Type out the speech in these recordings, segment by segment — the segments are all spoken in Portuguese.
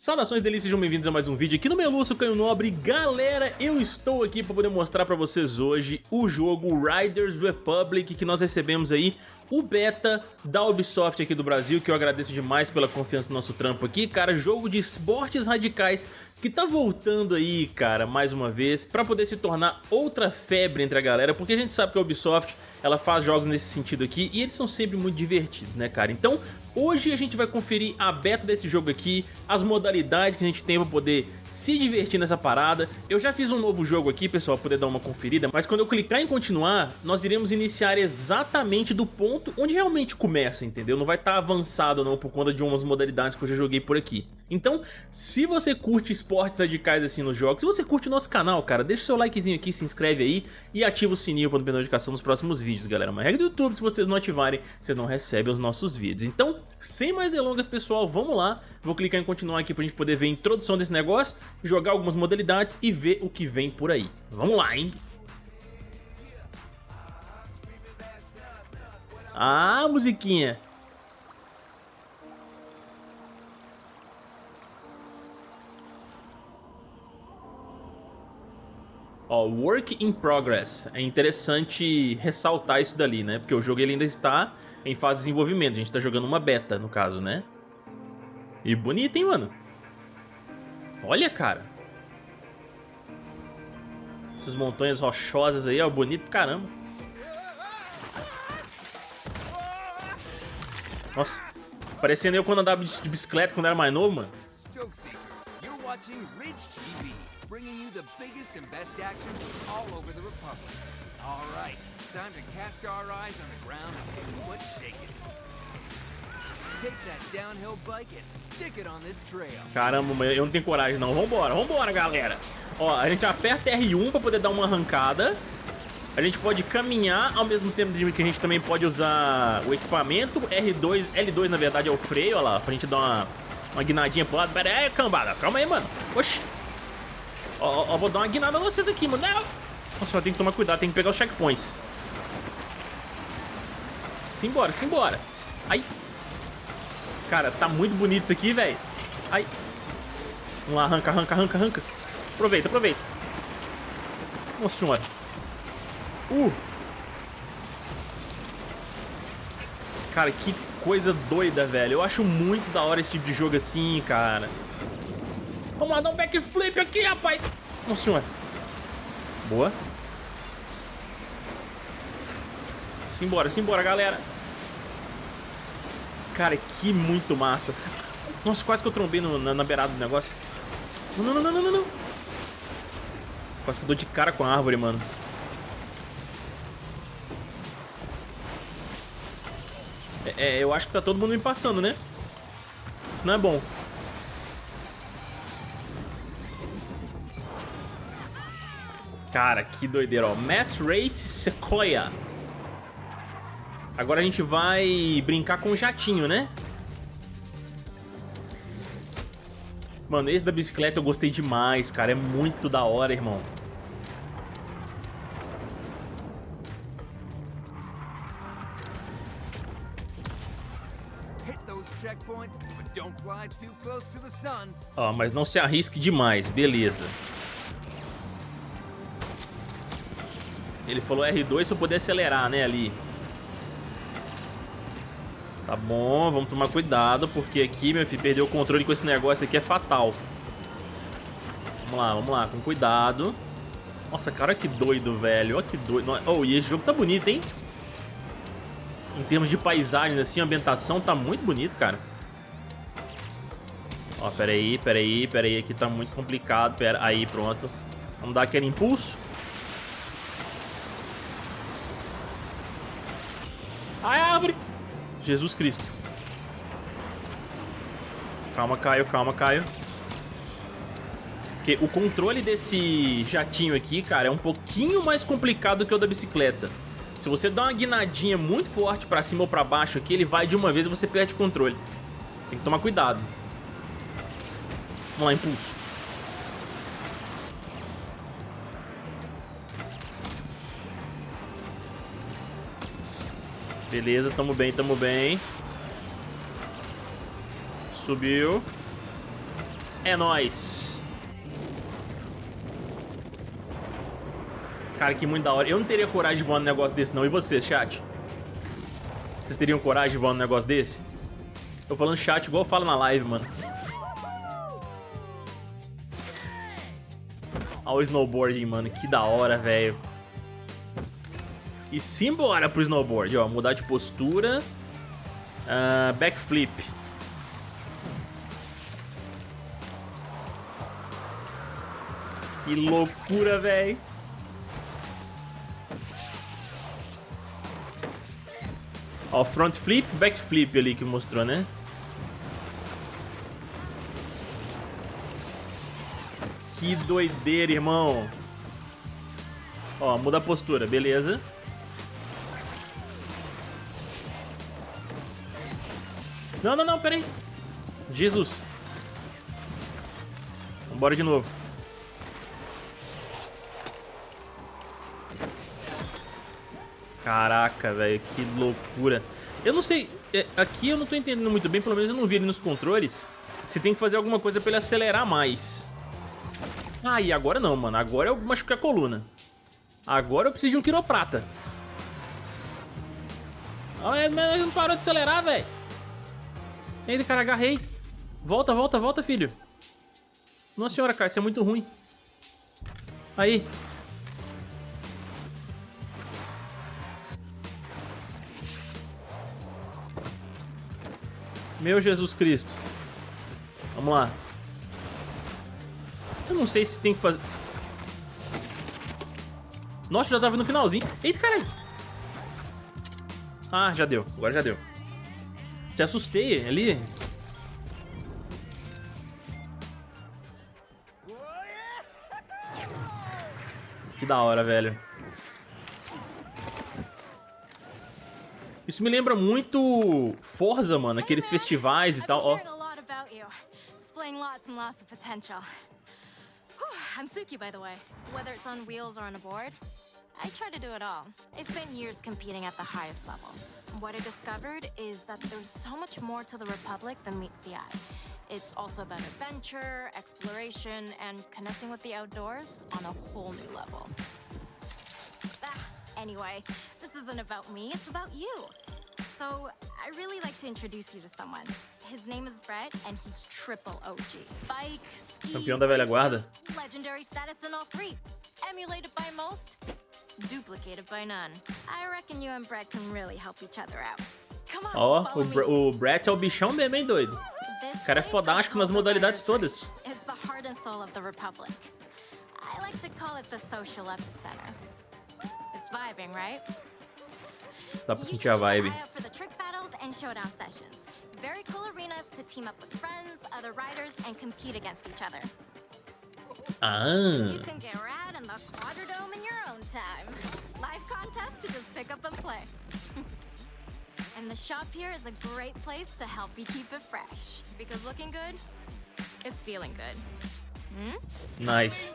Saudações delícias, sejam bem-vindos a mais um vídeo aqui no Meluço Canho Nobre. Galera, eu estou aqui para poder mostrar para vocês hoje o jogo Riders Republic que nós recebemos aí o beta da Ubisoft aqui do Brasil, que eu agradeço demais pela confiança no nosso trampo aqui. Cara, jogo de esportes radicais que tá voltando aí, cara, mais uma vez, pra poder se tornar outra febre entre a galera, porque a gente sabe que a Ubisoft, ela faz jogos nesse sentido aqui e eles são sempre muito divertidos, né, cara? Então, hoje a gente vai conferir a beta desse jogo aqui, as modalidades que a gente tem pra poder se divertir nessa parada. Eu já fiz um novo jogo aqui, pessoal, poder dar uma conferida, mas quando eu clicar em continuar, nós iremos iniciar exatamente do ponto onde realmente começa, entendeu? Não vai estar tá avançado não por conta de umas modalidades que eu já joguei por aqui. Então, se você curte esportes radicais assim nos jogos, se você curte o nosso canal, cara, deixa seu likezinho aqui, se inscreve aí e ativa o sininho para não perder notificação dos próximos vídeos, galera. Uma regra do YouTube, se vocês não ativarem, vocês não recebem os nossos vídeos. Então, sem mais delongas, pessoal, vamos lá. Vou clicar em continuar aqui pra gente poder ver a introdução desse negócio, jogar algumas modalidades e ver o que vem por aí. Vamos lá, hein? Ah, musiquinha. Ó, Work in Progress. É interessante ressaltar isso dali, né? Porque o jogo ele ainda está em fase de desenvolvimento. A gente está jogando uma beta, no caso, né? E bonito, hein, mano? Olha, cara. Essas montanhas rochosas aí, ó. Bonito pra caramba. Nossa. Parecendo eu quando andava de bicicleta quando era mais novo, mano. bringing you the biggest and best action all over the Republic. All right, time to cast our eyes on the ground and see what's shaking. Caramba, eu não tenho coragem não. Vambora, vambora, galera. Ó, a gente aperta R1 pra poder dar uma arrancada. A gente pode caminhar ao mesmo tempo que a gente também pode usar o equipamento. R2, L2 na verdade é o freio, ó lá, pra gente dar uma, uma guinadinha pro lado. Pera aí, cambada, calma aí, mano. Oxi. Ó, ó, vou dar uma guinada vocês aqui, mano. Não. Nossa, tem que tomar cuidado, tem que pegar os checkpoints. Simbora, simbora. Ai. Cara, tá muito bonito isso aqui, velho. Ai. Vamos lá, arranca, arranca, arranca, arranca. Aproveita, aproveita. Nossa senhora. Uh. Cara, que coisa doida, velho. Eu acho muito da hora esse tipo de jogo assim, cara. Vamos lá, dar um backflip aqui, rapaz. Nossa senhora. Boa. Simbora, simbora, galera. Cara, que muito massa. Nossa, quase que eu trombei no, na, na, beirada do negócio. Não, não, não, não, não, não. Quase que eu dou de cara com a árvore, mano. É, é, eu acho que tá todo mundo me passando, né? Isso não é bom. Cara, que doideira, ó. Mass Race Sequoia. Agora a gente vai brincar com o jatinho, né? Mano, esse da bicicleta eu gostei demais, cara. É muito da hora, irmão. Ó, oh, mas não se arrisque demais, beleza. Ele falou R2 se eu puder acelerar, né, ali. Tá bom, vamos tomar cuidado, porque aqui, meu filho, perder o controle com esse negócio aqui é fatal. Vamos lá, vamos lá, com cuidado. Nossa, cara, que doido, velho. Olha que doido. Oh, e esse jogo tá bonito, hein? Em termos de paisagem, assim, ambientação tá muito bonito, cara. Ó, pera aí, pera aí, pera aí. Aqui tá muito complicado. Pera aí, pronto. Vamos dar aquele impulso. Ai, árvore! Jesus Cristo. Calma, Caio, calma, Caio. Porque o controle desse jatinho aqui, cara, é um pouquinho mais complicado que o da bicicleta. Se você dá uma guinadinha muito forte pra cima ou pra baixo aqui, ele vai de uma vez e você perde o controle. Tem que tomar cuidado. Vamos lá, impulso. Beleza, tamo bem, tamo bem. Subiu. É nóis. Cara, que muito da hora. Eu não teria coragem de voar num negócio desse, não. E vocês, chat? Vocês teriam coragem de voar num negócio desse? Tô falando chat igual eu falo na live, mano. Olha o snowboarding, mano. Que da hora, velho. E simbora pro snowboard, ó. Mudar de postura. Uh, backflip. Que loucura, velho. Ó, front flip, back flip ali que mostrou, né? Que doideira, irmão. Ó, muda a postura, beleza. Não, não, não, peraí. Jesus. Vambora de novo. Caraca, velho, que loucura. Eu não sei, é, aqui eu não tô entendendo muito bem, pelo menos eu não vi ali nos controles, se tem que fazer alguma coisa pra ele acelerar mais. Ah, e agora não, mano, agora eu machuquei a coluna. Agora eu preciso de um quiroprata. Ah, mas não parou de acelerar, velho. Ainda, cara, agarrei. Volta, volta, volta, filho. Nossa senhora, cara, isso é muito ruim. Aí, Meu Jesus Cristo. Vamos lá. Eu não sei se tem que fazer... Nossa, já tava no finalzinho. Eita, caralho. Ah, já deu. Agora já deu. Te assustei ali. Que da hora, velho. Isso me lembra muito Forza, mano, aqueles festivais e tal, ó. I'm Suki, by the way. Whether it's on wheels or on a board, I try to do it all. It's been years competing at the highest level. What I discovered is that there's so much more to the Republic than meets the eye. It's also about adventure, exploration, and connecting with the outdoors on a whole new level. Ah, anyway, this isn't about me, it's about you. So, I really like to introduce you to someone. His name is Brett, and he's triple OG. Bike, ski, Campeão da velha guarda. Legendary status in all three. Emulated by most, duplicated by none. I reckon you and Brett can really help each other out. Ó, oh, o, o Brett é o bichão mesmo, hein, doido? O cara é fodástico nas modalidades todas. It's the heart and soul of the Republic. I like to call it the social epicenter. It's vibing, right? Dá pra sentir a vibe. Very cool arenas to team up with friends, other riders, and compete against each other. Ah. You can get rad in the Quadradome in time. Live contest to just pick up and play. and the shop here is a great place to help you keep it fresh. Because looking good is feeling good. Hmm? Nice.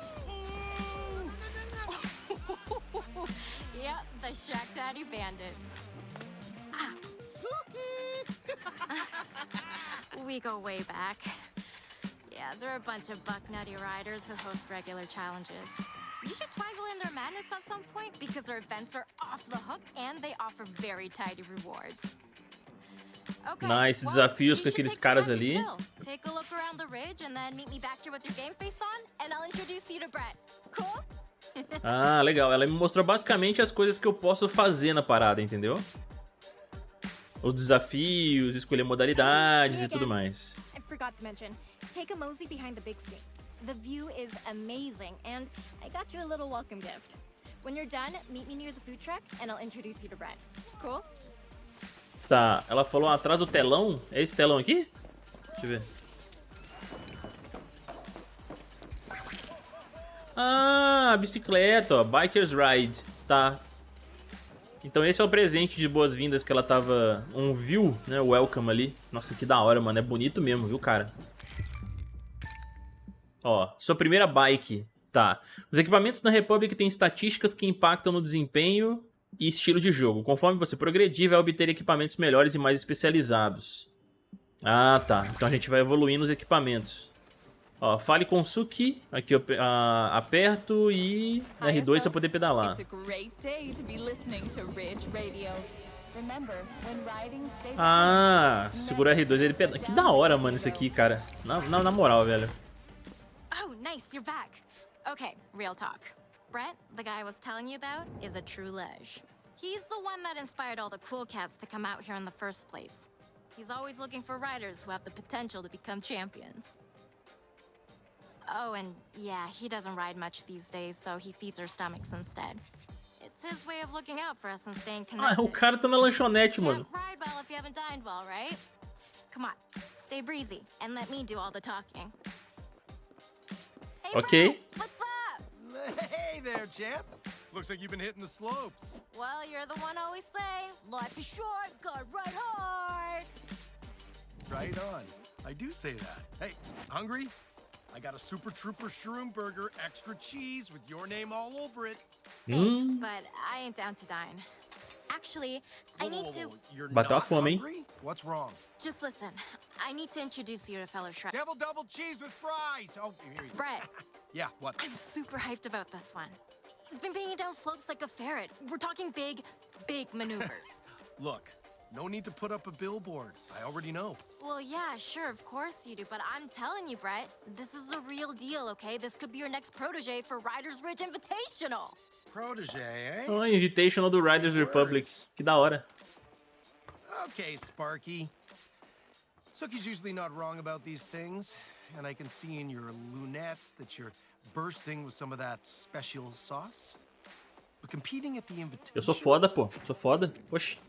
yep, the Shack Daddy Bandits. Ah. we go way back. Yeah, they're a bunch of buck nutty riders who host regular challenges. You should twaggle in their madness at some point because their events are off the hook and they offer very tidy rewards. Okay, nice well, desafios com aqueles caras ali. Take a look around the ridge and then meet me back here with your game face on and I'll introduce you to Brett. Cool? ah, legal. Ela me mostrou basicamente as coisas que eu posso fazer na parada, entendeu? Os desafios, escolher modalidades e tudo mais. I forgot to mention, take a mosey behind the big screens. The view is amazing and I got you a little welcome gift. When you're done, meet me near the food truck and I'll introduce you to Brett. Cool? Tá, ela falou atrás do telão. É esse telão aqui? Deixa eu ver. Ah, bicicleta, ó. Biker's Ride. Tá. Então esse é o presente de boas-vindas que ela tava... Um view, né? Welcome ali. Nossa, que da hora, mano. É bonito mesmo, viu, cara? Ó, sua primeira bike. Tá. Os equipamentos da Republic têm estatísticas que impactam no desempenho e estilo de jogo. Conforme você progredir, vai obter equipamentos melhores e mais especializados. Ah, tá. Então a gente vai evoluindo os equipamentos. Ó, fale com Suki. Aqui eu a, aperto e R2 pra poder pedalar. Ah, se segura R2 ele pedala. Que da hora, mano, isso aqui, cara. Na, na, na moral, velho. Oh, nice, you're back. Okay, real talk. Brett, the guy I was telling you about, is a true ledge. He's the one that inspired all the cool cats to come out here in the first place. He's always looking for riders who have the potential to become champions. Oh, and yeah, he doesn't ride much these days, so he feeds our stomachs instead. It's his way of looking out for us and staying connected. Ah, o cara tá na lanchonete, mano. ride well if you haven't dined well, right? Come on, stay breezy and let me do all the talking. Hey, okay. Bro, what's up? Hey there, champ. Looks like you've been hitting the slopes. Well, you're the one always saying, life is short, gotta ride hard. Right on. I do say that. Hey, hungry? I got a Super Trooper Shroom Burger, extra cheese with your name all over it. Thanks, mm. but I ain't down to dine. Actually, I need whoa, whoa, to... You're but not hungry? What's wrong? Just listen. I need to introduce you to a fellow Shrek. Devil double cheese with fries! Oh, here you Brett. yeah, what? I'm super hyped about this one. He's been banging down slopes like a ferret. We're talking big, big maneuvers. Look, no need to put up a billboard. I already know. Well, yeah, sure, of course you do. But I'm telling you, Brett, this is a real deal, okay? This could be your next protege for Riders Ridge Invitational. Protege, eh? Oh, Invitational do Riders Republic. Que da hora. Okay, Sparky. Suki's usually not wrong about these things. And I can see in your lunettes that you're bursting with some of that special sauce. But competing at the invitation. Eu sou foda, pô. Sou foda. Oxi.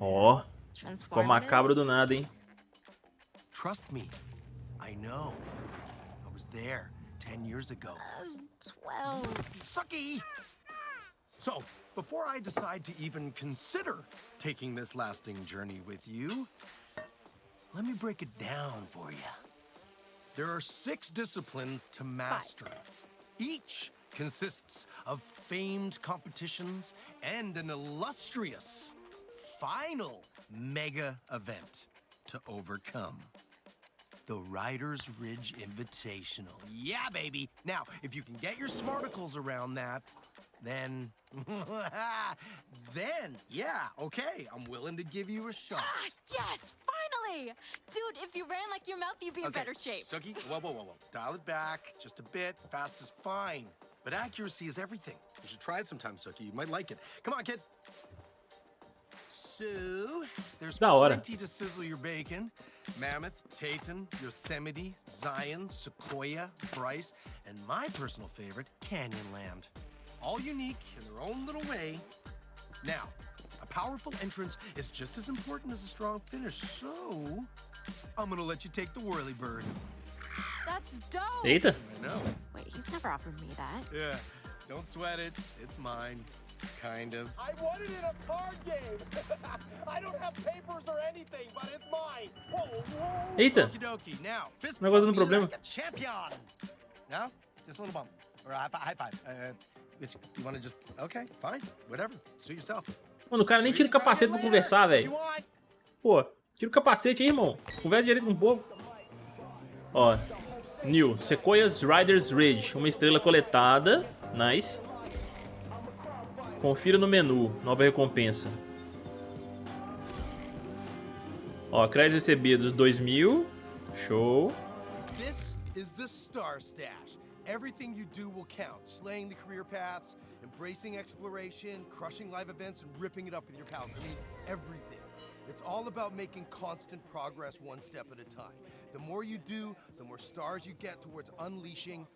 Ó. Oh, ficou macabro do nada, hein? Trust me. I know. I was there 10 years ago. 12. Sucky! So, before I decide to even consider taking this lasting journey with you, let me break it down for you. There are six disciplines to master. Five. Each consists of famed competitions and an illustrious final mega event to overcome. The Riders Ridge Invitational. Yeah, baby! Now, if you can get your smarticles around that, then... then, yeah, okay, I'm willing to give you a shot. Ah, yes! Finally! Dude, if you ran like your mouth, you'd be okay. in better shape. Suki, whoa, whoa, whoa, whoa. Dial it back just a bit. Fast is fine. But accuracy is everything. You should try it sometime, Suki. You might like it. Come on, kid. So, there's plenty to sizzle your bacon. Mammoth, Taton, Yosemite, Zion, Sequoia, Bryce, and my personal favorite, Canyonland. All unique in their own little way. Now, a powerful entrance is just as important as a strong finish, so I'm gonna let you take the whirly bird. That's dope. Eita. I know. Wait, he's never offered me that. Yeah. Don't sweat it. It's mine. Kind of. I won it in a card game. I don't have papers or anything, but it's mine. Whoa, whoa. Eita. Okie dokie. Now, fist Negócio dando problema. Like a champion. No? Just a little bump. Or a high five. High five. Uh, you want to just... Okay, fine. Whatever. Suit yourself. Mano, o cara nem tira o capacete pra conversar, velho. Pô, tira o capacete aí, irmão. Conversa direito com o povo. Ó, New, Sequoias Riders Ridge, uma estrela coletada, nice. Confira no menu, nova recompensa. Ó, créditos recebidos 2000, show. This is the Star Stash. Everything you do will count. Slaying the career paths, embracing exploration, crushing live events, and ripping it up with your pals. I mean, everything. It's all about making constant progress one step at a time. The more you do, the more stars you get towards unleashing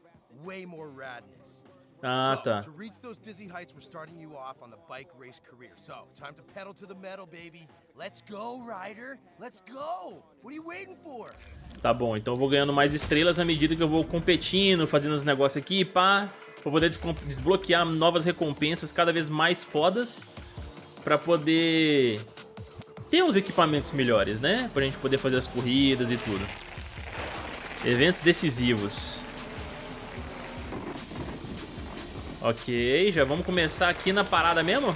way more radness. Ah, tá. To reach those dizzy heights, we're starting you off on the bike race career. So, time to pedal to the metal, baby. Let's go, Ryder. Let's go. What are you waiting for? Tá bom, então eu vou ganhando mais estrelas à medida que eu vou competindo, fazendo os negócios aqui, pá. Pra poder desbloquear novas recompensas cada vez mais fodas. Pra poder ter uns equipamentos melhores, né? Pra gente poder fazer as corridas e tudo. Eventos decisivos. Ok, já vamos começar aqui na parada mesmo?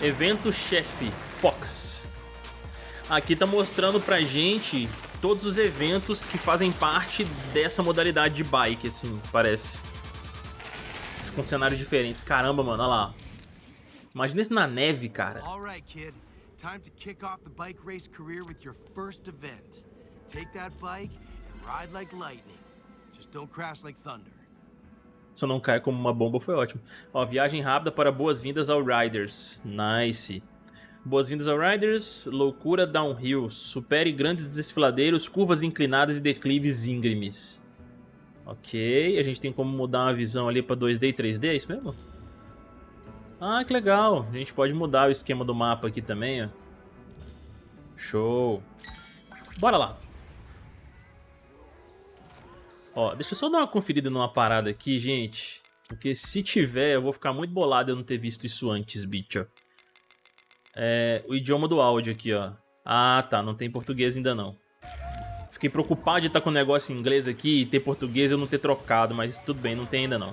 Evento chefe, Fox. Aqui tá mostrando pra gente todos os eventos que fazem parte dessa modalidade de bike, assim, parece. Com cenários diferentes. Caramba, mano, olha lá. Imagina isso na neve, cara. All right, kid. Time to kick off the bike race career with your first event. Take that bike and ride like lightning. Just don't crash like thunder. Só não cai como uma bomba foi ótimo. Ó, viagem rápida para boas-vindas ao Riders. Nice. Boas-vindas ao Riders. Loucura downhill. Supere grandes desfiladeiros, curvas inclinadas e declives íngremes. Ok. A gente tem como mudar uma visão ali para 2D e 3D, é isso mesmo? Ah, que legal. A gente pode mudar o esquema do mapa aqui também, ó. Show. Bora lá. Ó, deixa eu só dar uma conferida numa parada aqui, gente. Porque se tiver, eu vou ficar muito bolado eu não ter visto isso antes, bicho. É, o idioma do áudio aqui, ó. Ah, tá. Não tem português ainda não. Fiquei preocupado de estar com o negócio em inglês aqui e ter português eu não ter trocado, mas tudo bem, não tem ainda não.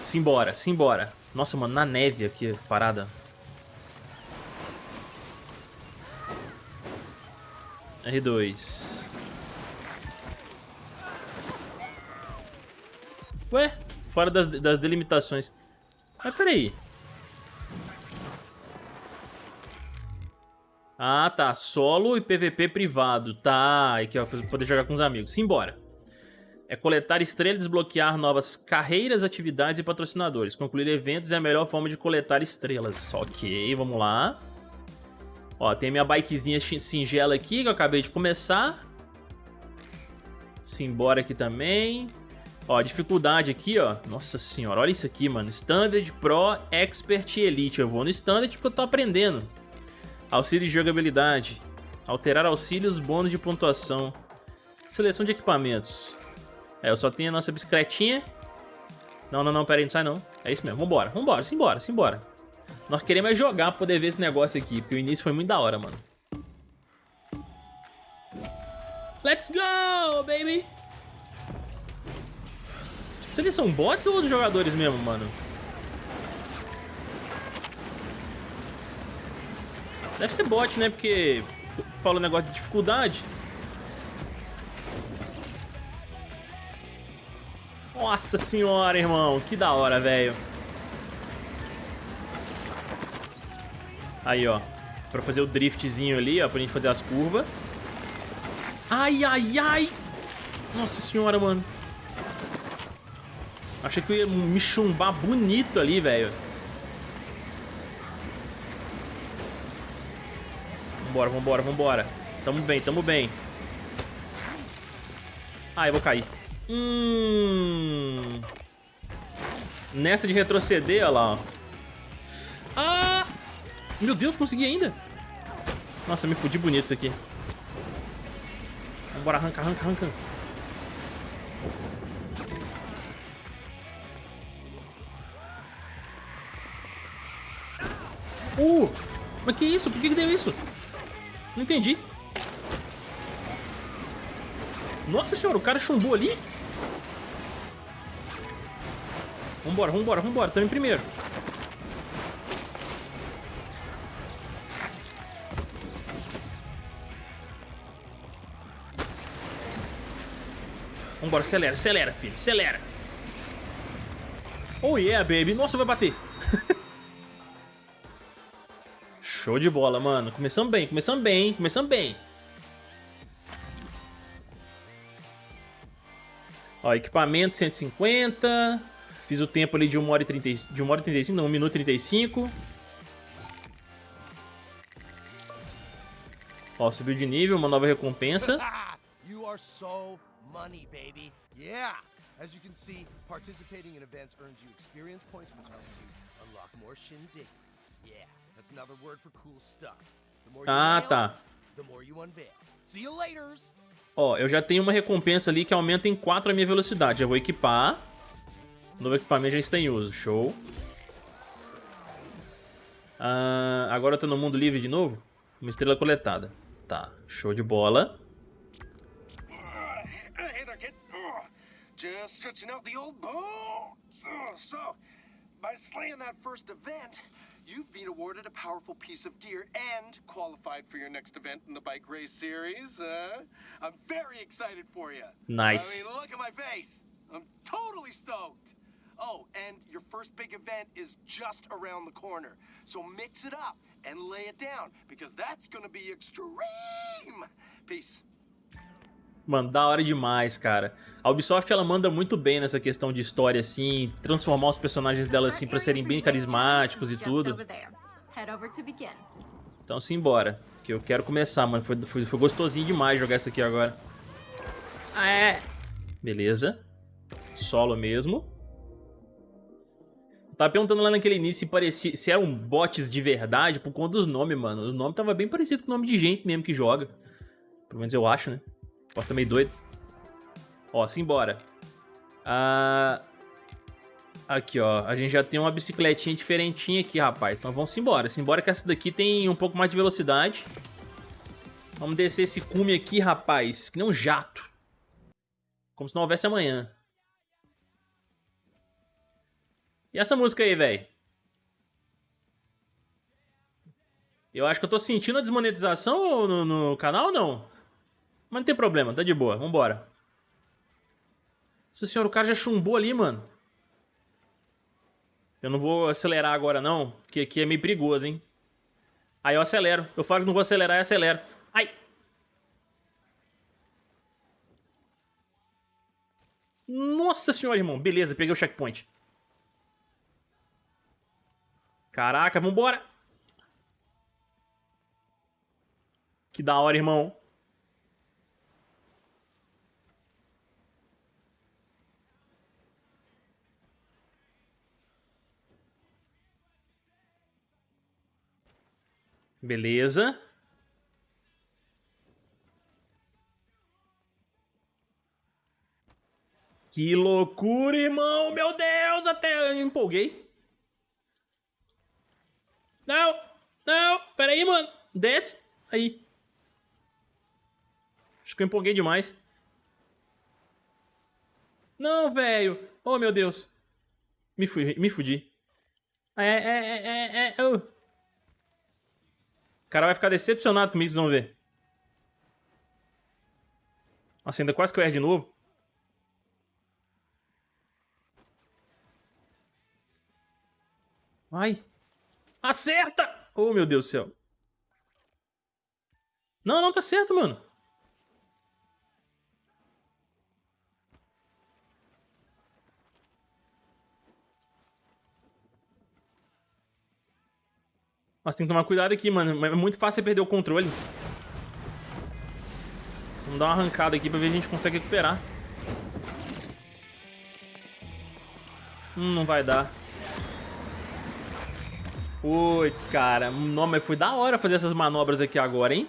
Simbora, simbora. Nossa, mano, na neve aqui, parada. R2. Ué, fora das, das delimitações. Mas peraí. Ah, tá. Solo e PVP privado. Tá, aqui ó, pra poder jogar com os amigos. Simbora é coletar estrelas, desbloquear novas carreiras, atividades e patrocinadores. Concluir eventos é a melhor forma de coletar estrelas. Ok, vamos lá. Ó, tem minha bikezinha singela aqui que eu acabei de começar. Simbora aqui também. Ó, dificuldade aqui, ó. Nossa senhora, olha isso aqui, mano. Standard, Pro, Expert e Elite. Eu vou no Standard porque eu tô aprendendo. Auxílio de jogabilidade. Alterar auxílios, bônus de pontuação. Seleção de equipamentos. É, eu só tenho a nossa bicicletinha. Não, não, não, pera aí, não sai não. É isso mesmo, vambora, vambora, simbora, simbora. Nós queremos é jogar pra poder ver esse negócio aqui, porque o início foi muito da hora, mano. Let's go, baby! Eles são bots ou outros jogadores mesmo, mano? Deve ser bot, né? Porque fala o negócio de dificuldade. Nossa senhora, irmão. Que da hora, velho. Aí, ó. Pra fazer o driftzinho ali, ó. Pra gente fazer as curvas. Ai, ai, ai. Nossa senhora, mano. Achei que eu ia me chumbar bonito ali, velho. Vambora, vambora, vambora. Tamo bem, tamo bem. Ah, eu vou cair. Hum. Nessa de retroceder, olha lá, ó. Ah! Meu Deus, consegui ainda. Nossa, me fudi bonito aqui. Vambora, arranca, arranca, arranca. Uh! Mas que isso? Por que, que deu isso? Não entendi. Nossa senhora, o cara chumbou ali? Vambora, vambora, vambora. Tamo em primeiro. Vambora, acelera, acelera, filho. Acelera. Oh yeah, baby. Nossa, vai bater. Show de bola, mano. Começamos bem, começamos bem, começamos bem. Ó, equipamento 150. Fiz o tempo ali de 1 hora e 30, de 1 hora e 35, não, 1 minuto e 35. Ó, subiu de nível, uma nova recompensa. you are so money, baby. Yeah. As you can see, participating in events earns you experience points which helps you unlock more shindig. Yeah, that's another word for cool stuff. Ah, nail, tá. The more you unveil. See you laters. Ó, eu já tenho uma recompensa ali que aumenta em 4 a minha velocidade. Eu vou equipar. Novo equipamento já está em uso. Show. Ah, agora eu tô no mundo livre de novo? Uma estrela coletada. Tá, show de bola. Hey there, kid. Just stretching out the old bones. So, by slaying that first event, you've been awarded a powerful piece of gear and qualified for your next event in the bike race series. Uh, I'm very excited for you. Nice. I mean, look at my face. I'm totally stoked. Oh, and your first big event is just around the corner. So mix it up and lay it down because that's gonna be extreme. Peace. Mano, da hora demais, cara. A Ubisoft, ela manda muito bem nessa questão de história, assim, transformar os personagens dela, assim, pra serem bem carismáticos e tudo. Então, simbora, que eu quero começar, mano. Foi, foi, foi gostosinho demais jogar isso aqui agora. Ah, é. Beleza. Solo mesmo. Tava perguntando lá naquele início se, parecia, se eram bots de verdade por conta dos nomes, mano. Os nomes tava bem parecido com o nome de gente mesmo que joga. Pelo menos eu acho, né? Posso estar meio doido. Ó, simbora. Ah, aqui, ó. A gente já tem uma bicicletinha diferentinha aqui, rapaz. Então vamos embora. Simbora que essa daqui tem um pouco mais de velocidade. Vamos descer esse cume aqui, rapaz. Que nem um jato. Como se não houvesse amanhã. E essa música aí, velho? Eu acho que eu tô sentindo a desmonetização no, no canal ou não? Mas não tem problema, tá de boa, vambora. Nossa senhora, o cara já chumbou ali, mano. Eu não vou acelerar agora não, porque aqui é meio perigoso, hein. Aí eu acelero. Eu falo que não vou acelerar e acelero. Ai! Nossa senhora, irmão. Beleza, peguei o checkpoint. Caraca, vambora. Que da hora, irmão. Beleza. Que loucura, irmão! Meu Deus, até empolguei. Não, não, peraí, mano. Desce. Aí. Acho que eu empolguei demais. Não, velho. Oh, meu Deus. Me, fui, me fudi. É, é, é, é, é. Oh cara vai ficar decepcionado comigo, vocês vão ver. Nossa, ainda quase que eu erro de novo. Vai. Acerta! Oh, meu Deus do céu. Não, não, tá certo, mano. Mas tem que tomar cuidado aqui, mano. É muito fácil você perder o controle. Vamos dar uma arrancada aqui pra ver se a gente consegue recuperar. Hum, não vai dar. Puts, cara. Não, mas foi da hora fazer essas manobras aqui agora, hein?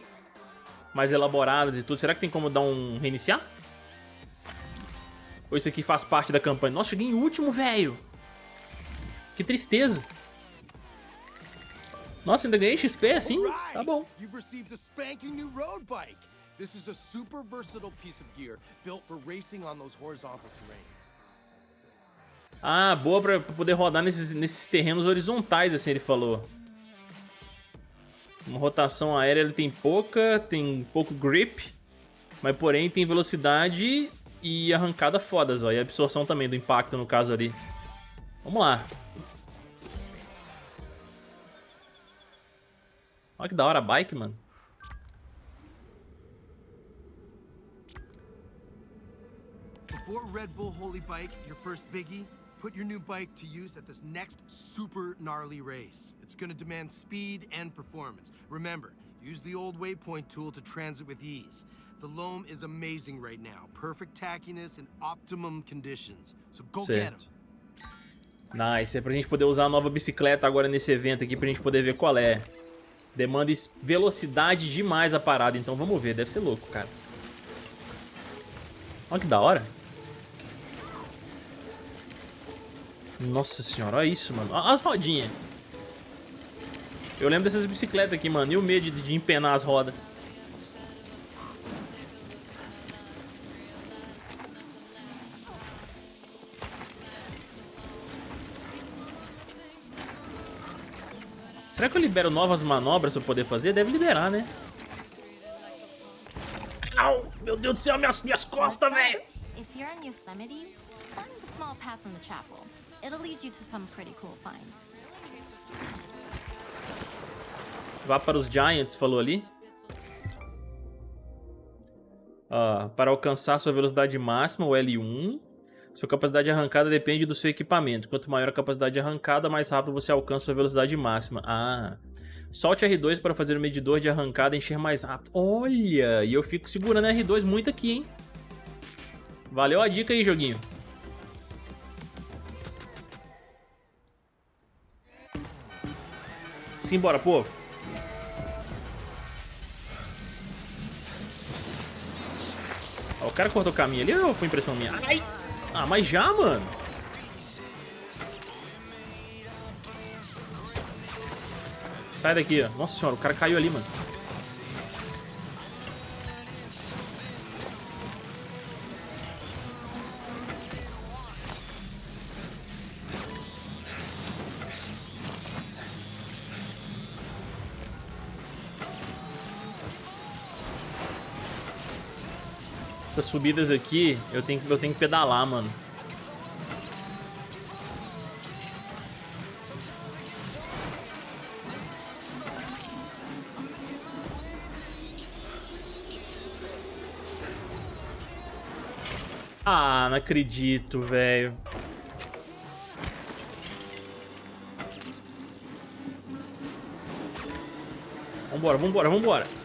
Mais elaboradas e tudo. Será que tem como dar um reiniciar? Ou isso aqui faz parte da campanha? Nossa, cheguei em último, velho. Que tristeza. Nossa, ainda ganhei XP assim? Tá bom. This is a super versatile piece of gear built for racing on those horizontal terrains. Ah, boa pra, pra poder rodar nesses, nesses terrenos horizontais, assim ele falou. Uma rotação aérea ele tem pouca, tem pouco grip, mas porém tem velocidade e arrancada fodas, ó. E absorção também do impacto no caso ali. Vamos lá. Olha que da hora a bike, mano. Before Red Bull Holy Bike, your first biggie, put your new bike to use at this next super gnarly race. It's gonna demand speed and performance. Remember, use the old waypoint tool to transit with ease. The loam is amazing right now. Perfect tackiness and optimum conditions. So go certo. get them. Nice, é pra gente poder usar a nova bicicleta agora nesse evento aqui pra gente poder ver qual é. Demanda velocidade demais a parada, então vamos ver, deve ser louco, cara. Olha que da hora. Nossa senhora, olha isso, mano. Olha as rodinhas. Eu lembro dessas bicicletas aqui, mano. E o medo de, de empenar as rodas. Será que eu libero novas manobras pra poder fazer? Deve liberar, né? Au! Meu Deus do céu, minhas, minhas costas, velho! It'll lead you to some pretty cool finds. Vá para os Giants, falou ali. Ah, para alcançar sua velocidade máxima, o L1. Sua capacidade de arrancada depende do seu equipamento. Quanto maior a capacidade de arrancada, mais rápido você alcança sua velocidade máxima. Ah. Solte R2 para fazer o medidor de arrancada encher mais rápido. Olha, e eu fico segurando R2 muito aqui, hein? Valeu a dica aí, joguinho. Simbora, povo. Ó, o cara cortou o caminho ali ou foi impressão minha? Ai! Ah, mas já, mano? Sai daqui, ó. Nossa senhora, o cara caiu ali, mano. Essas subidas aqui, eu tenho, eu tenho que pedalar, mano. Ah, não acredito, velho. Vambora, vambora, vambora.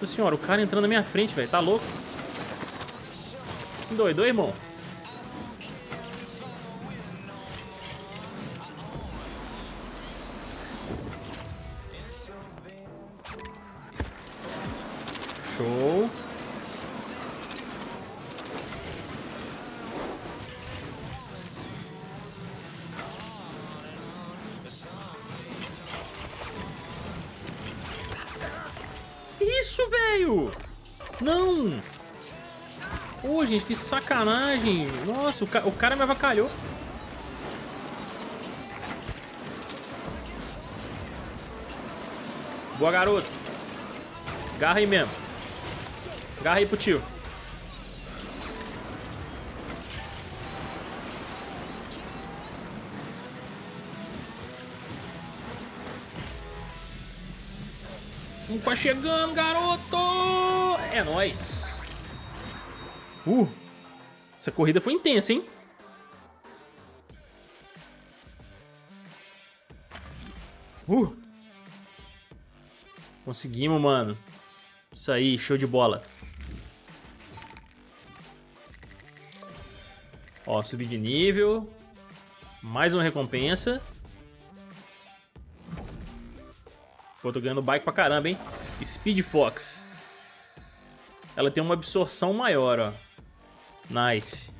Nossa senhora, o cara entrando na minha frente, velho. Tá louco? Doido, irmão? Sacanagem! Nossa, o, ca o cara me avacalhou. Boa, garoto. Garra aí mesmo. Garra aí pro tio. Vamos quase chegando, garoto! É nóis. Uh, essa corrida foi intensa, hein? Uh. Conseguimos, mano. Isso aí, show de bola. Ó, subir de nível. Mais uma recompensa. Pô, tô ganhando bike pra caramba, hein? Speed Fox. Ela tem uma absorção maior, ó. Nice.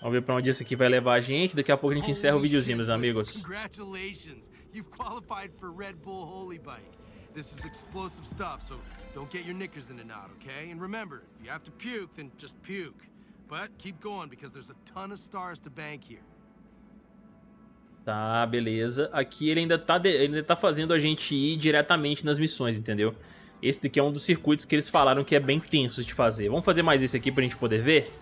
Vamos ver pra onde isso aqui vai levar a gente. Daqui a pouco a gente encerra o videozinho, meus amigos. Congratulations. You've qualified for Red Bull Holy Bike. This is explosive stuff, so don't get your knickers in a knot, okay? And remember, if you have to puke, then just puke. But keep going because there's a ton of stars to bank here. Tá, beleza. Aqui ele ainda tá, de... ele ainda tá fazendo a gente ir diretamente nas missões, entendeu? Esse daqui é um dos circuitos que eles falaram que é bem tenso de fazer. Vamos fazer mais esse aqui pra gente poder ver?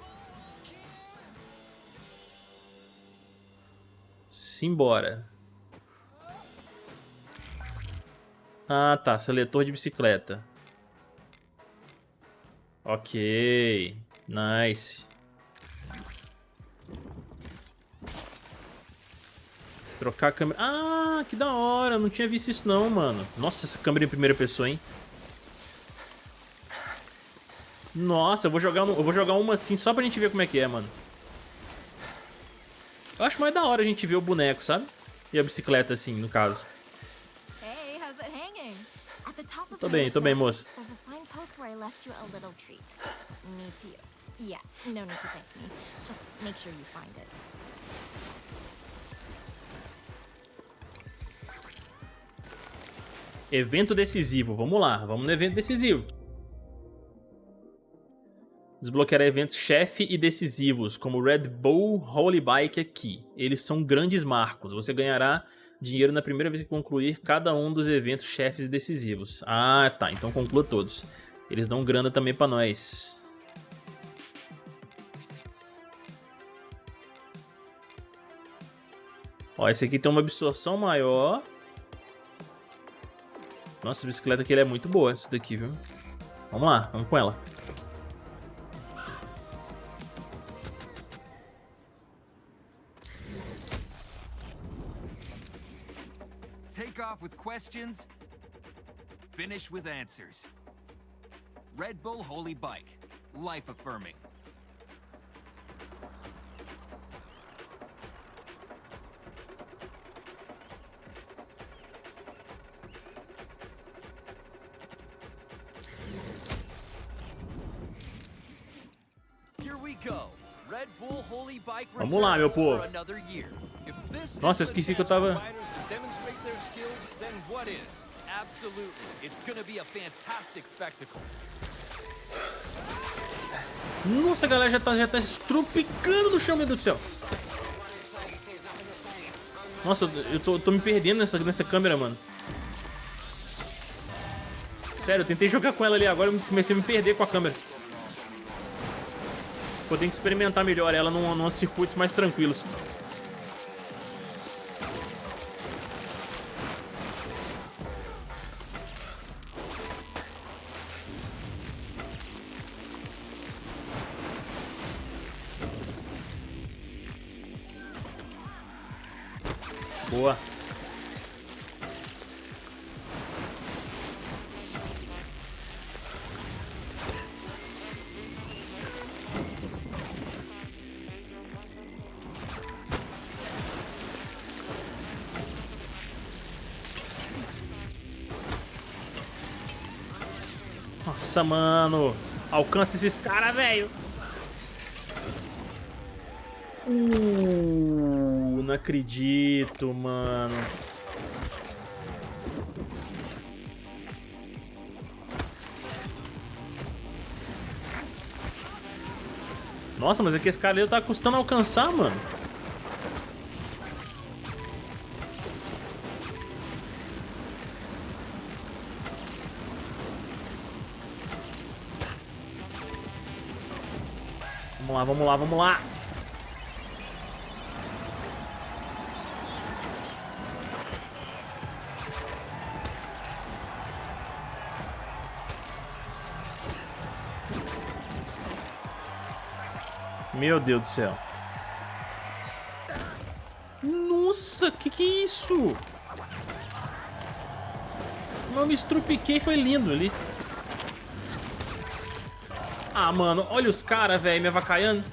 Simbora. Ah, tá. Seletor de bicicleta. Ok. Nice. Trocar a câmera... Ah, que da hora. Não tinha visto isso não, mano. Nossa, essa câmera em primeira pessoa, hein? Nossa, eu vou jogar, eu vou jogar uma assim só pra gente ver como é que é, mano. Eu acho mais da hora a gente ver o boneco, sabe? E a bicicleta assim, no caso. Tô bem, tô bem, moço. Evento decisivo, vamos lá, vamos no evento decisivo. Desbloqueará eventos chefe e decisivos, como Red Bull Holy Bike aqui. Eles são grandes marcos. Você ganhará dinheiro na primeira vez que concluir cada um dos eventos chefes e decisivos. Ah, tá. Então conclua todos. Eles dão grana também pra nós. Ó, esse aqui tem uma absorção maior. Nossa, a bicicleta aqui é muito boa, essa daqui, viu? Vamos lá, vamos com ela. Questions, finish with answers. Red Bull Holy Bike. Life affirming. Here we go. Red Bull Holy Bike Vamos lá, meu povo. Nossa, eu esqueci que eu tava Absolutely. It's gonna be a fantastic spectacle. Nossa, a galera já tá, já tá estrupicando no chão, meu Deus do céu. Nossa, eu tô, tô me perdendo nessa, nessa câmera, mano. Sério, eu tentei jogar com ela ali, agora eu comecei a me perder com a câmera. Vou ter que experimentar melhor ela num, num circuitos mais tranquilos. Boa. Nossa, mano. Alcança esses caras, velho. Uh, não acredito, mano. Nossa, mas é que esse cara ali tá custando alcançar, mano. Vamos lá, vamos lá, vamos lá. Meu Deus do céu. Nossa, que que é isso? Eu me estrupiquei, foi lindo ali. Ah, mano, olha os caras, velho, me avacaiando.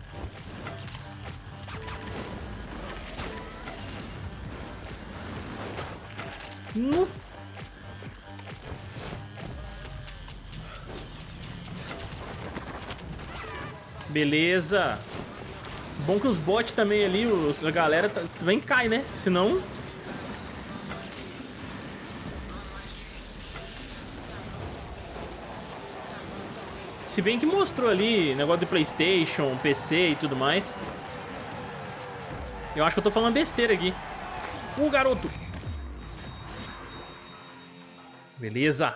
No... Beleza. Bom que os bots também ali, os, a galera tá, também cai, né? Senão... Se bem que mostrou ali negócio de Playstation, PC e tudo mais. Eu acho que eu tô falando besteira aqui. Uh, garoto! Beleza.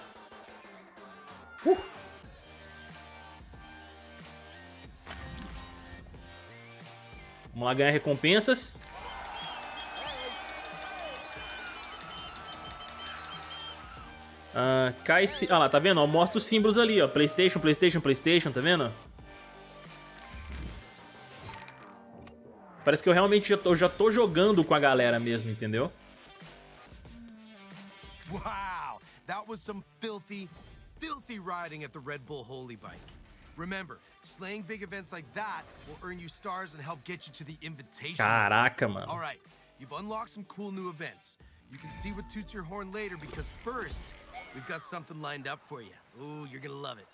Uh. Vamos lá ganhar recompensas. Ah, cai -se... ah lá, tá vendo? Mostra os símbolos ali, ó. Playstation, Playstation, Playstation, tá vendo? Parece que eu realmente já tô, já tô jogando com a galera mesmo, entendeu? Wow, that was filthy, filthy riding at the Red Bull Holy Bike. Remember, slaying big events like that will earn you stars and help get you to the invitation. Caraca, mano. All right, you've unlocked some cool new events. You can see what toots your horn later because first, we've got something lined up for you. Ooh, you're gonna love it.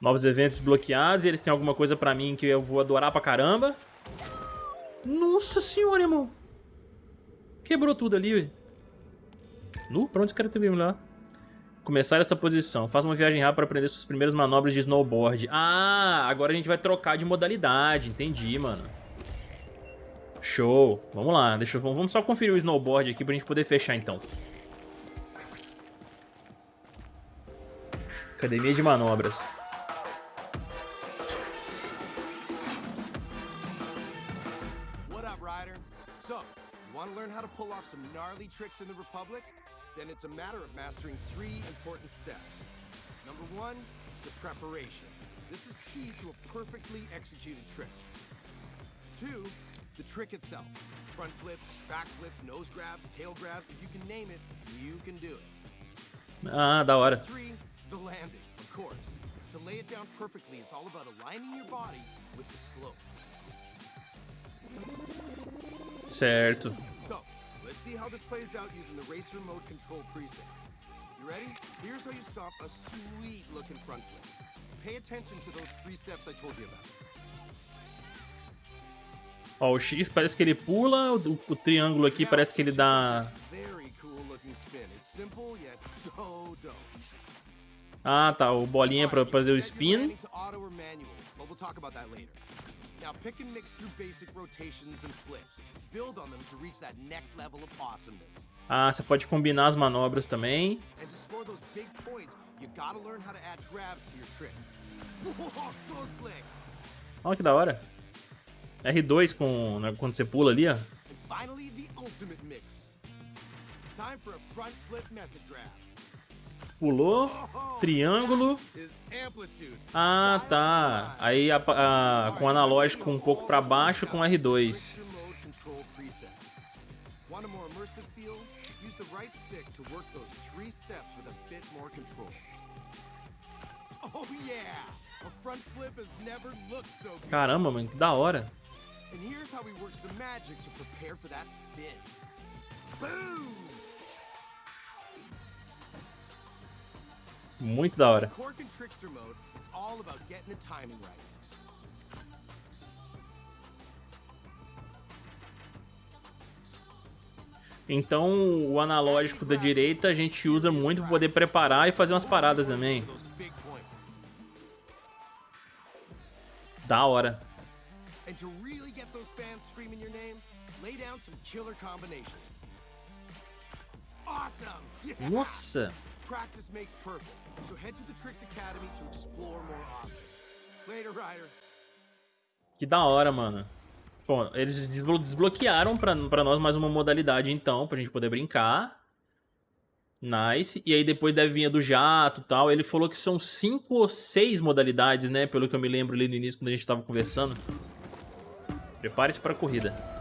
Novos eventos bloqueados e eles têm alguma coisa pra mim que eu vou adorar pra caramba. Nossa senhora, irmão. Quebrou tudo ali, ué. Nu? Pra onde esse cara teve lá? Começar esta posição. Faça uma viagem rápida para aprender suas primeiras manobras de snowboard. Ah, agora a gente vai trocar de modalidade. Entendi, mano. Show. Vamos lá. Deixa eu, vamos só conferir o snowboard aqui pra gente poder fechar, então. Academia de manobras. Up, Ryder? So, you want to learn how to pull off some gnarly tricks in the Republic? Then it's a matter of mastering three important steps. Number one, the preparation. This is key to a perfectly executed trick. Two, the trick itself. Front flips, back flips, nose grabs, tail grabs, if you can name it, you can do it. Ah, da hora. Three, the landing, of course. To lay it down perfectly, it's all about aligning your body with the slope. Certo. Let's see how this plays out using the racer mode control preset. You ready? Here's how you stop a sweet looking front flip. Pay attention to those three steps I told you about. Ó, o X parece que ele pula, o, o triângulo aqui parece que ele dá... Ah, tá, o bolinha pra Alright, fazer o spin. Now pick and mix through basic rotations and flips. Build on them to reach that next level of awesomeness. Ah, você pode combinar as manobras também. And to score those big points, you gotta learn how to add grabs to your tricks. Whoa, so slick! Olha que da hora. R2 com, né, quando você pula ali, ó. And finally, the ultimate mix. Time for a front flip method grab. Pulou, triângulo. Ah, tá. Aí a- a- com analógico um pouco pra baixo com R2. Racer mode control preset. Want a more immersive feel? Use the right stick to work those three steps with a bit more control. Oh yeah! A front flip has never looked so good. Caramba, mano, que da hora. And here's how we work some magic to prepare for spin. Boom! Muito da hora. Então o analógico da direita a gente usa muito pra poder preparar e fazer umas paradas também. Da hora. And to really get those fans screaming your name, lay down some killer combinations. Awesome! Yeah! Nossa. Practice makes perfect. So head to the Tricks Academy to explore more options. Later, Ryder. Que da hora, mano. Bom, eles desblo- desbloquearam pra, pra nós mais uma modalidade então, pra gente poder brincar. Nice. E aí depois deve vir a do jato e tal. Ele falou que são cinco ou seis modalidades, né? Pelo que eu me lembro ali no início quando a gente tava conversando. Prepare-se para a corrida.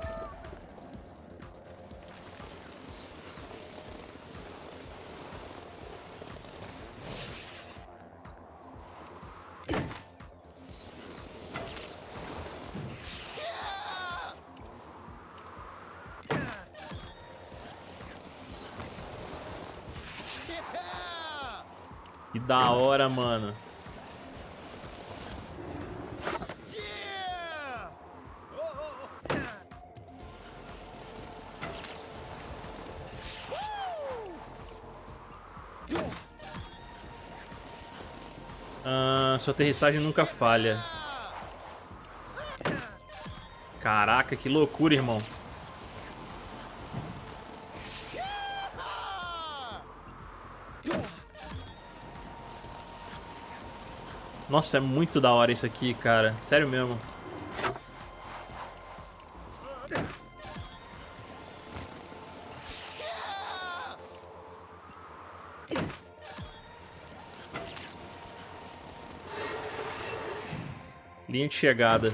Mano. Ah, sua aterrissagem nunca falha. Caraca, que loucura, irmão. Nossa, é muito da hora isso aqui, cara. Sério mesmo. Linha de chegada.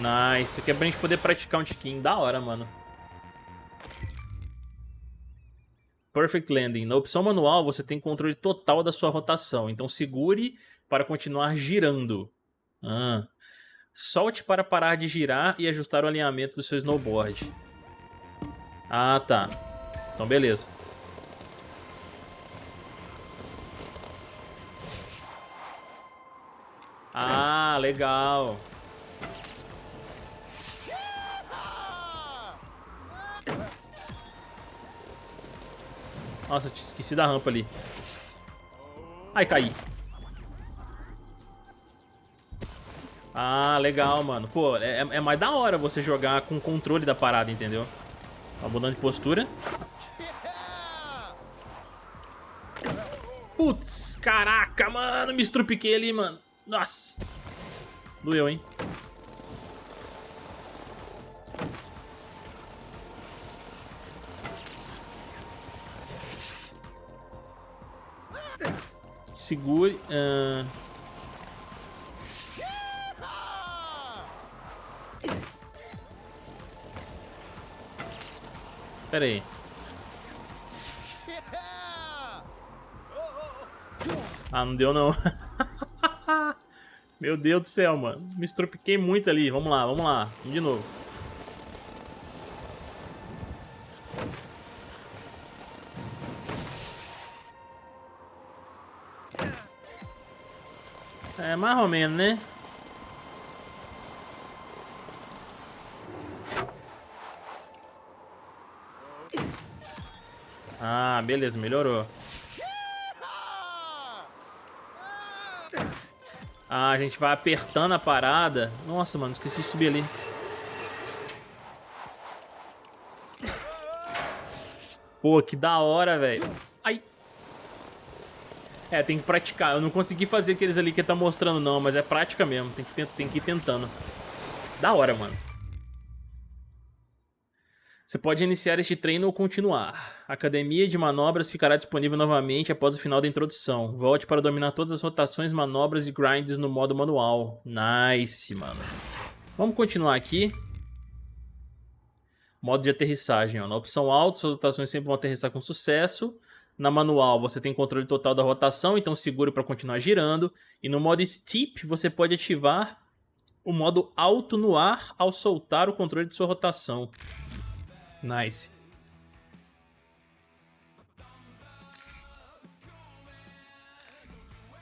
Nice. Aqui é pra gente poder praticar um tiquinho. Da hora, mano. Perfect Landing. Na opção manual, você tem controle total da sua rotação. Então segure para continuar girando. Ah. Solte para parar de girar e ajustar o alinhamento do seu snowboard. Ah, tá. Então, beleza. Ah, legal. Nossa, esqueci da rampa ali. Ai, caí. Ah, legal, mano. Pô, é, é mais da hora você jogar com controle da parada, entendeu? Tá mudando de postura. Putz, caraca, mano. Me estrupiquei ali, mano. Nossa. Doeu, hein? Segure. Uh... Pera aí. Ah, não deu não. Meu Deus do céu, mano. Me estropiquei muito ali. Vamos lá, vamos lá. De novo. Mais ou menos, né? Ah, beleza, melhorou. Ah, a gente vai apertando a parada. Nossa, mano, esqueci de subir ali. Pô, que da hora, velho. É, tem que praticar. Eu não consegui fazer aqueles ali que tá mostrando, não, mas é prática mesmo. Tem que, tem que ir tentando. Da hora, mano. Você pode iniciar este treino ou continuar. A academia de manobras ficará disponível novamente após o final da introdução. Volte para dominar todas as rotações, manobras e grinds no modo manual. Nice, mano. Vamos continuar aqui. Modo de aterrissagem. Ó. Na opção alto, suas rotações sempre vão aterrissar com sucesso. Na manual, você tem controle total da rotação, então seguro para continuar girando. E no modo Steep, você pode ativar o modo alto no ar ao soltar o controle de sua rotação. Nice.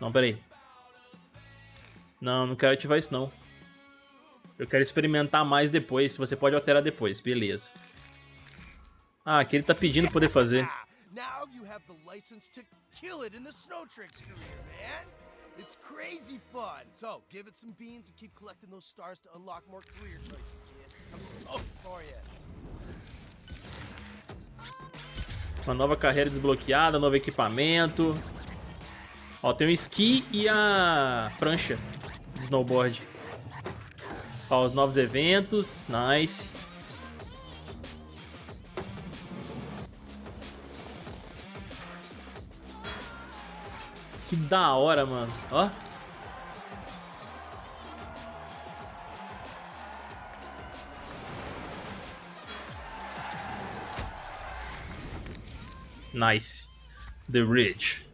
Não, peraí. Não, não quero ativar isso não. Eu quero experimentar mais depois. Você pode alterar depois. Beleza. Ah, aqui ele tá pedindo poder fazer. Have the license to kill it in the snow tricks career, man. It's crazy fun. So, give it some beans and keep collecting those stars to unlock more career choices, kid. I'm stoked for you. Uma nova carreira desbloqueada, novo equipamento. Ó, tem o esqui e a prancha de snowboard. Ó, os novos eventos. Nice. Que da hora, mano. Ó. Nice. The Ridge.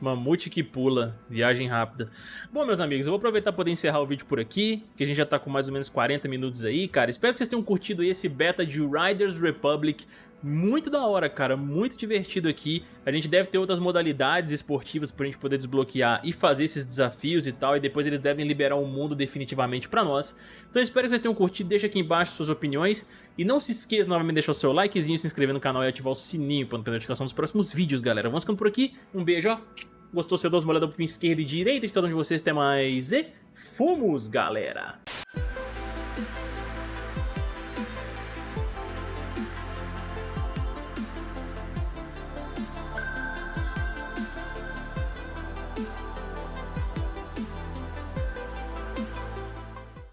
Mamute que pula, viagem rápida. Bom, meus amigos, eu vou aproveitar para poder encerrar o vídeo por aqui, que a gente já tá com mais ou menos 40 minutos aí, cara. Espero que vocês tenham curtido esse beta de Riders Republic muito da hora, cara, muito divertido aqui. A gente deve ter outras modalidades esportivas pra gente poder desbloquear e fazer esses desafios e tal, e depois eles devem liberar o mundo definitivamente pra nós. Então espero que vocês tenham curtido, deixa aqui embaixo suas opiniões, e não se esqueça novamente de deixar o seu likezinho, se inscrever no canal e ativar o sininho para não perder a notificação dos próximos vídeos, galera. Vamos ficando por aqui, um beijo, ó. Gostou, você dá uma olhada pro esquerda e direita de cada um de vocês, até mais e fomos, galera!